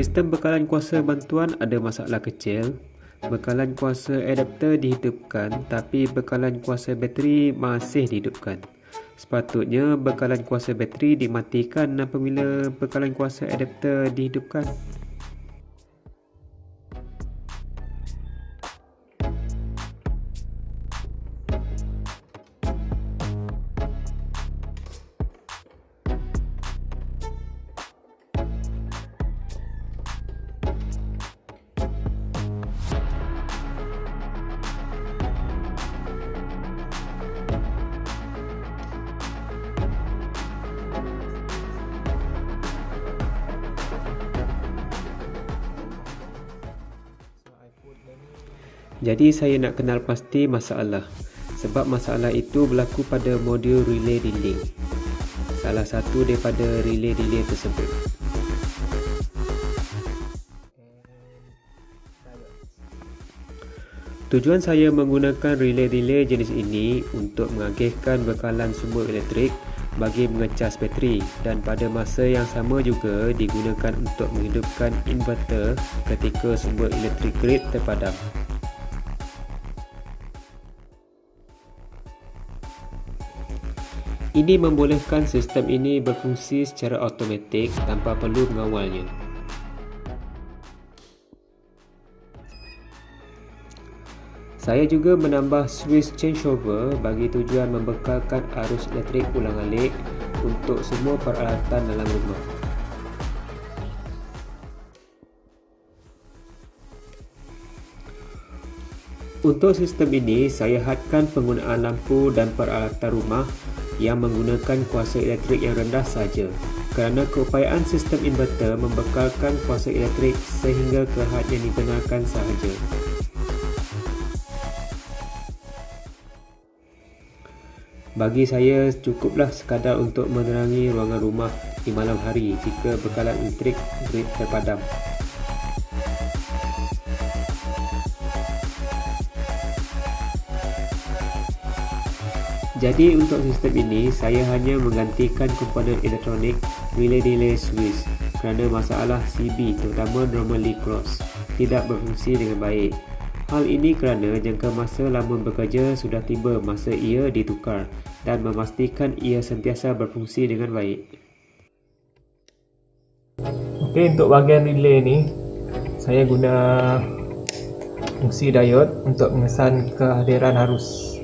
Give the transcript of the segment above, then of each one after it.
Sistem bekalan kuasa bantuan ada masalah kecil. Bekalan kuasa adapter dihidupkan tapi bekalan kuasa bateri masih dihidupkan. Sepatutnya bekalan kuasa bateri dimatikan apabila bekalan kuasa adapter dihidupkan. Jadi saya nak kenal pasti masalah sebab masalah itu berlaku pada modul relay delay. Salah satu daripada relay delay tersebut. Tujuan saya menggunakan relay delay jenis ini untuk mengagihkan bekalan sumber elektrik bagi mengecas bateri dan pada masa yang sama juga digunakan untuk menghidupkan inverter ketika sumber elektrik grid terpadam. Ini membolehkan sistem ini berfungsi secara automatik tanpa perlu mengawalnya. Saya juga menambah switch changeover bagi tujuan membekalkan arus elektrik ulang-alik untuk semua peralatan dalam rumah. Untuk sistem ini, saya hadkan penggunaan lampu dan peralatan rumah yang menggunakan kuasa elektrik yang rendah saja kerana keupayaan sistem inverter membekalkan kuasa elektrik sehingga ke had yang dibenarkan sahaja. Bagi saya cukuplah sekadar untuk menerangi ruangan rumah di malam hari jika bekalan elektrik grid terpadam. Jadi untuk sistem ini saya hanya menggantikan komponen elektronik relay delay switch kerana masalah CB terutama normally cross tidak berfungsi dengan baik. Hal ini kerana jangka masa lama bekerja sudah tiba masa ia ditukar dan memastikan ia sentiasa berfungsi dengan baik. Okey untuk bahagian relay ni saya guna fungsi diode untuk mengesan kehadiran arus.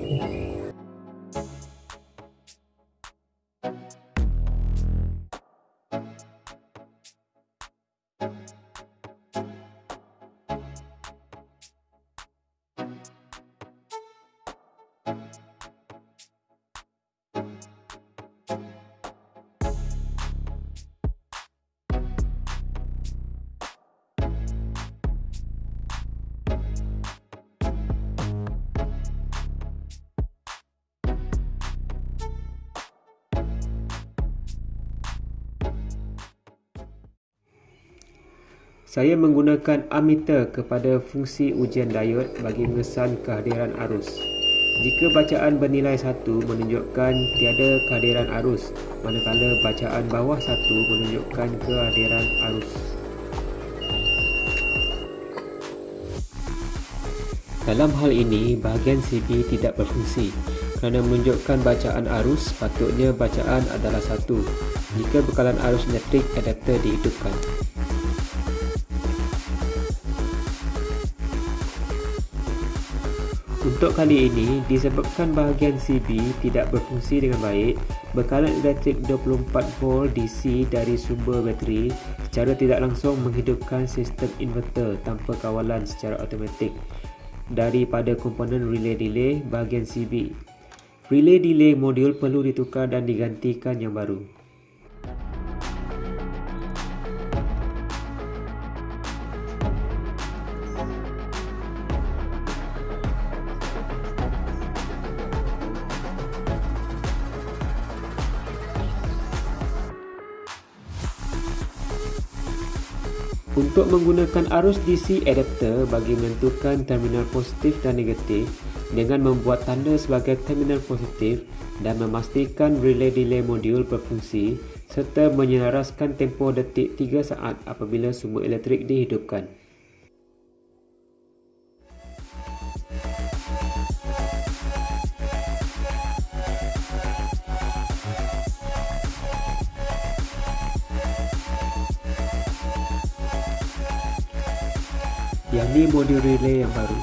Saya menggunakan ammeter kepada fungsi ujian diode bagi mengesan kehadiran arus. Jika bacaan bernilai 1 menunjukkan tiada kehadiran arus, manakala bacaan bawah 1 menunjukkan kehadiran arus. Dalam hal ini, bahagian CB tidak berfungsi kerana menunjukkan bacaan arus patutnya bacaan adalah 1 jika bekalan arus elektrik adapter dihidupkan. Untuk kali ini, disebabkan bahagian CB tidak berfungsi dengan baik, bekalan elektrik 24V DC dari sumber bateri secara tidak langsung menghidupkan sistem inverter tanpa kawalan secara automatik daripada komponen relay delay bahagian CB. Relay delay modul perlu ditukar dan digantikan yang baru. Untuk menggunakan arus DC adapter bagi menentukan terminal positif dan negatif dengan membuat tanda sebagai terminal positif dan memastikan relay delay modul berfungsi, serta menyelaraskan tempoh detik 3 saat apabila sumber elektrik dihidupkan. Yang ni modul relay yang baru.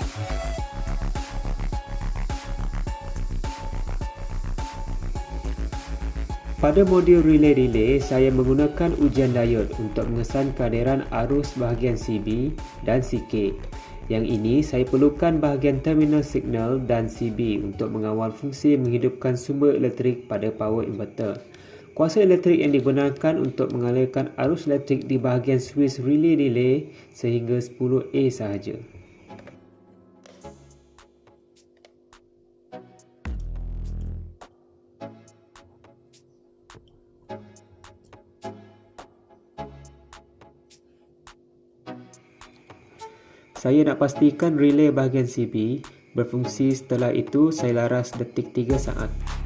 Pada modul relay-relay, saya menggunakan ujian diod untuk mengesan kehadiran arus bahagian CB dan CK. Yang ini, saya perlukan bahagian terminal signal dan CB untuk mengawal fungsi menghidupkan sumber elektrik pada power inverter. Kuasa elektrik yang digunakan untuk mengalirkan arus elektrik di bahagian switch relay relay sehingga 10A sahaja. Saya nak pastikan relay bahagian CB berfungsi setelah itu saya laras detik 3 saat.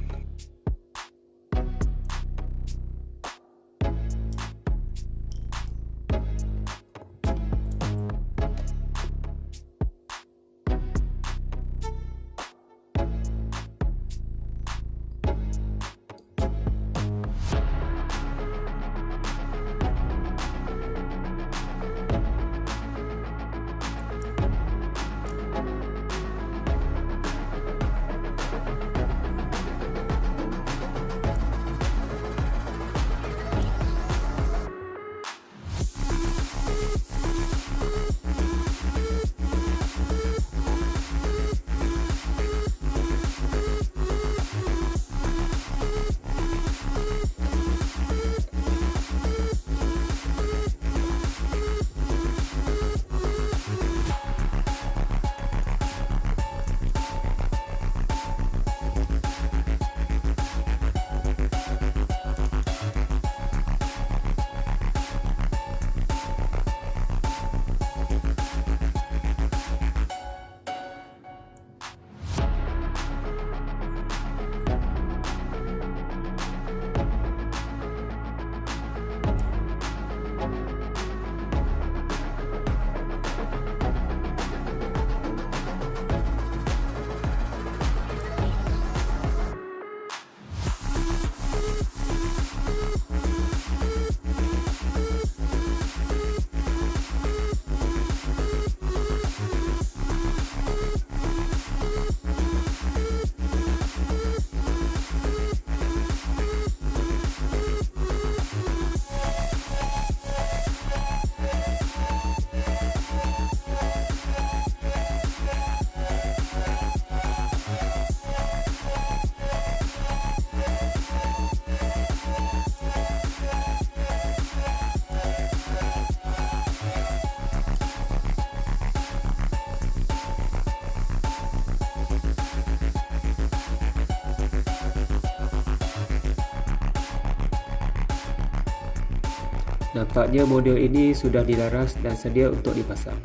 Nampaknya model ini sudah dilaras dan sedia untuk dipasang.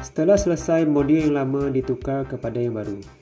Setelah selesai, model yang lama ditukar kepada yang baru.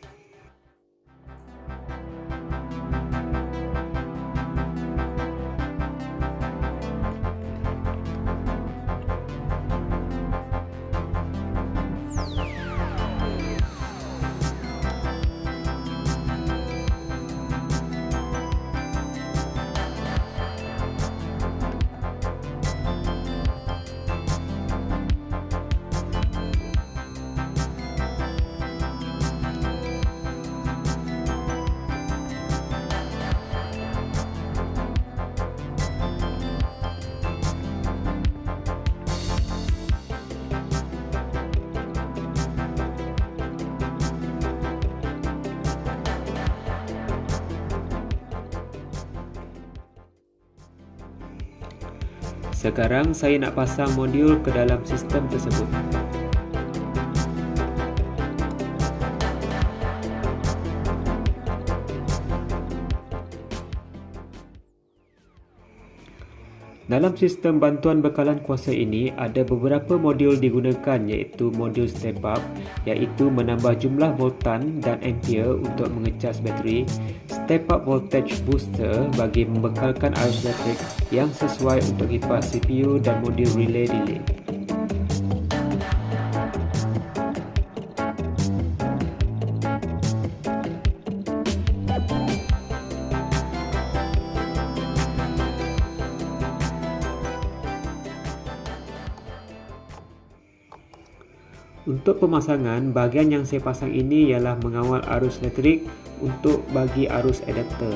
Sekarang saya nak pasang modul ke dalam sistem tersebut. Dalam sistem bantuan bekalan kuasa ini, ada beberapa modul digunakan iaitu modul step up iaitu menambah jumlah voltan dan ampere untuk mengecas bateri, step up voltage booster bagi membekalkan arus elektrik yang sesuai untuk kipas CPU dan modul relay delay. Untuk pemasangan, bahagian yang saya pasang ini ialah mengawal arus elektrik untuk bagi arus adapter.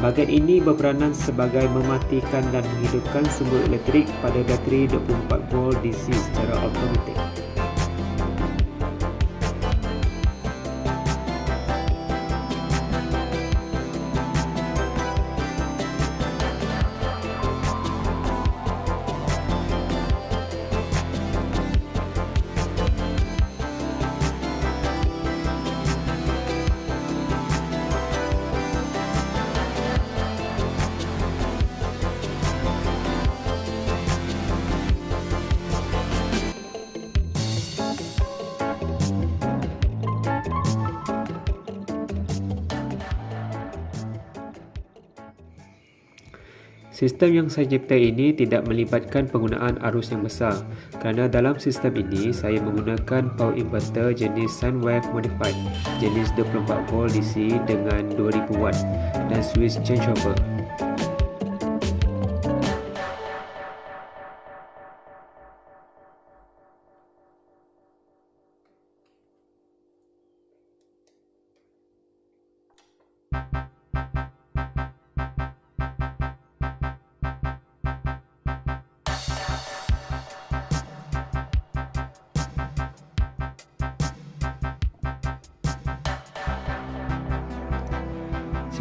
Bahagian ini berperanan sebagai mematikan dan menghidupkan sumber elektrik pada bateri 24V DC secara automatik. Sistem yang saya cipta ini tidak melibatkan penggunaan arus yang besar kerana dalam sistem ini saya menggunakan power inverter jenis Sunwave Modified jenis 24V DC dengan 2000W dan switch changeover.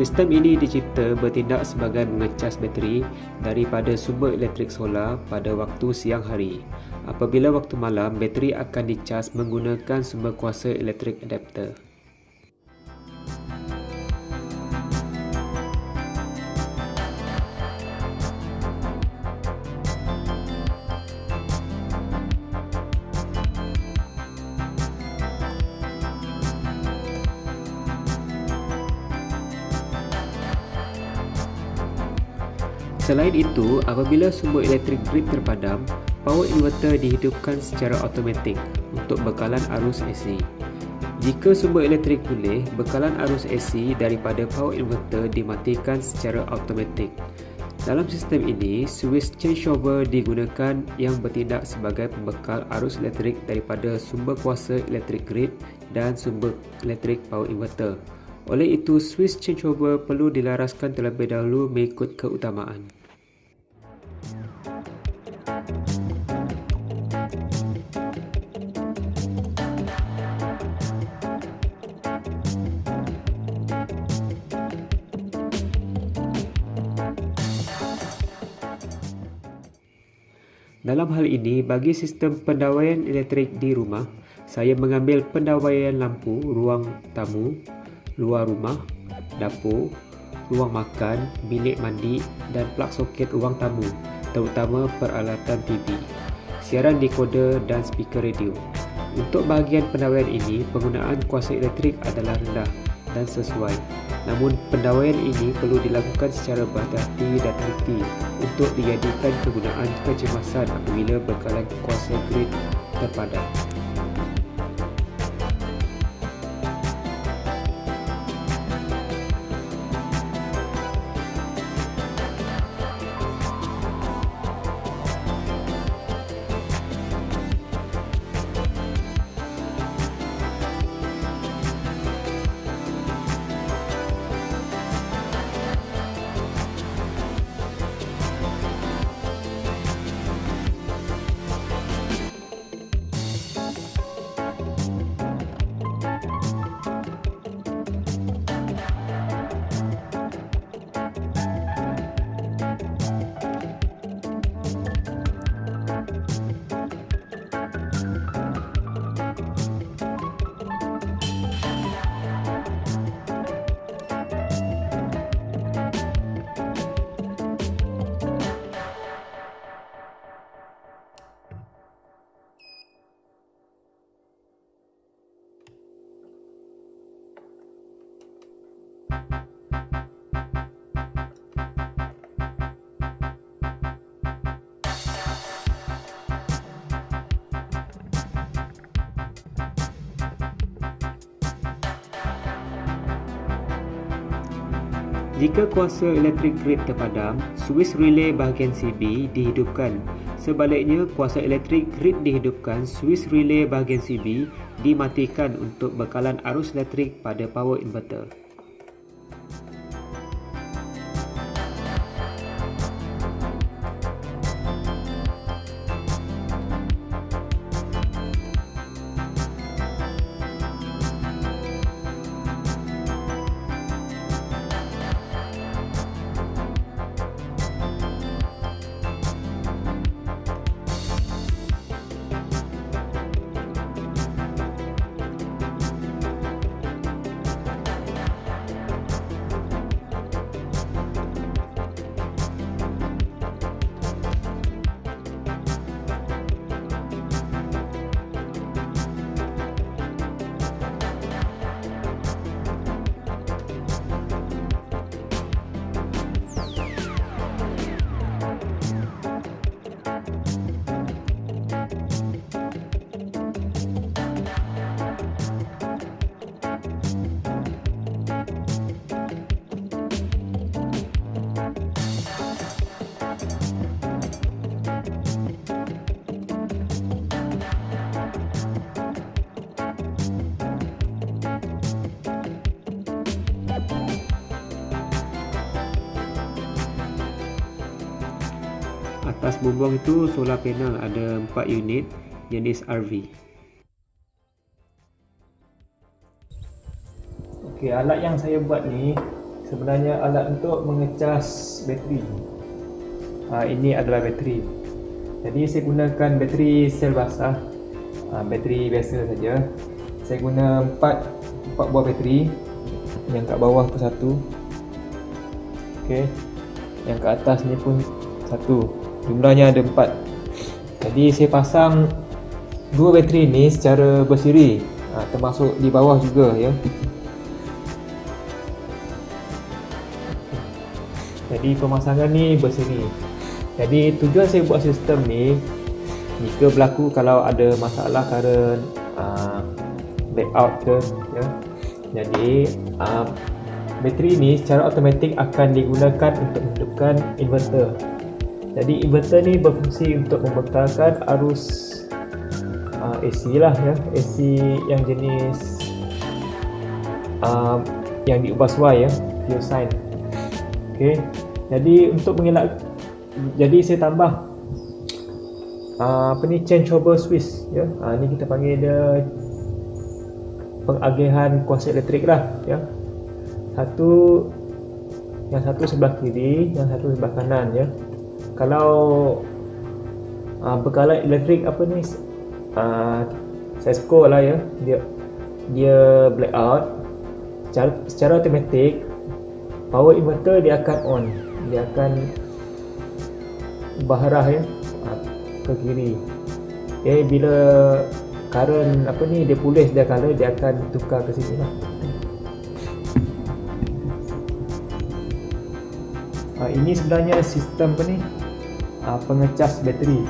Sistem ini dicipta bertindak sebagai mengecas bateri daripada sumber elektrik solar pada waktu siang hari. Apabila waktu malam, bateri akan dicas menggunakan sumber kuasa elektrik adapter. Selain itu, apabila sumber elektrik grid terpadam, power inverter dihidupkan secara automatik untuk bekalan arus AC. Jika sumber elektrik pulih, bekalan arus AC daripada power inverter dimatikan secara automatik. Dalam sistem ini, switch changeover digunakan yang bertindak sebagai pembekal arus elektrik daripada sumber kuasa elektrik grid dan sumber elektrik power inverter. Oleh itu, switch changeover perlu dilaraskan terlebih dahulu mengikut keutamaan. Dalam hal ini, bagi sistem pendawaian elektrik di rumah, saya mengambil pendawaian lampu ruang tamu, luar rumah, dapur, ruang makan, bilik mandi dan plug soket ruang tamu, terutama peralatan TV, siaran dekoder dan speaker radio. Untuk bahagian pendawaian ini, penggunaan kuasa elektrik adalah rendah dan sesuai. Namun, pendawaian ini perlu dilakukan secara berhati-hati dan teliti untuk dijadikan kegunaan kecemasan apabila bekalan kuasa grid terpadam. Jika kuasa elektrik grid terpadam, suis relay bahagian CB dihidupkan. Sebaliknya, kuasa elektrik grid dihidupkan, suis relay bahagian CB dimatikan untuk bekalan arus elektrik pada power inverter. Atas bumbung itu solar panel ada 4 unit jenis RV. Okey, alat yang saya buat ni sebenarnya alat untuk mengecas bateri. Ha, ini adalah bateri. Jadi saya gunakan bateri sel basah. Ha, bateri biasa saja. Saya guna 4 4 buah bateri. Yang kat bawah tu satu. Okey. Yang kat atas ni pun satu jumlahnya ada empat. Jadi saya pasang dua bateri ni secara bersiri. Ha, termasuk di bawah juga ya. Jadi pemasangan ni bersiri. Jadi tujuan saya buat sistem ni jika berlaku kalau ada masalah current uh, blackout ke ya. Jadi uh, bateri ni secara automatik akan digunakan untuk menghidupkan inverter jadi inverter ni berfungsi untuk membekalkan arus uh, AC lah ya. AC yang jenis uh, yang diubah suai ya pure sine okey jadi untuk mengelak jadi saya tambah uh, apa ni changeover switch ya. Uh, ni kita panggil dia pengagihan kuasa elektrik lah ya. Satu yang satu sebelah kiri yang satu sebelah kanan ya kalau uh, bekalan elektrik apa ni uh, saya score lah ya. Dia dia blackout secara, secara automatik power inverter dia akan on. Dia akan berarah ya uh, ke kiri. Okay, bila current apa ni dia pulih dia color dia akan tukar ke sini lah. Ini sebenarnya sistem apa ni uh, pengecas bateri.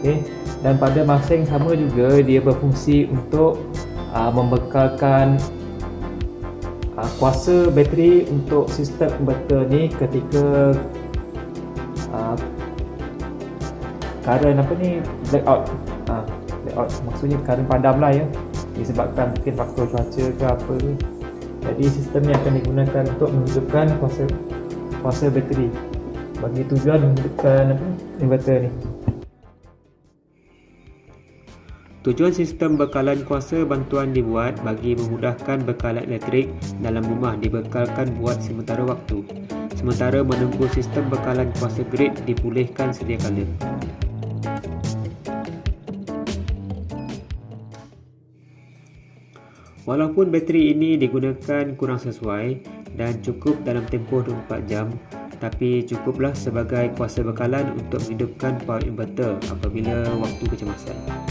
Okay. dan pada masa yang sama juga dia berfungsi untuk uh, membekalkan uh, kuasa bateri untuk sistem inverter ni ketika current apa ni blackout. Uh, blackout. Maksudnya current padam lah ya. Disebabkan mungkin faktor cuaca ke apa jadi sistem ni akan digunakan untuk menghidupkan kuasa kuasa bateri. Bagi tujuan menghidupkan apa inverter ni Tujuan sistem bekalan kuasa bantuan dibuat bagi memudahkan bekalan elektrik dalam rumah dibekalkan buat sementara waktu sementara menunggu sistem bekalan kuasa grid dipulihkan sedia kala. Walaupun bateri ini digunakan kurang sesuai dan cukup dalam tempoh 24 jam, tapi cukuplah sebagai kuasa bekalan untuk menghidupkan power inverter apabila waktu kecemasan.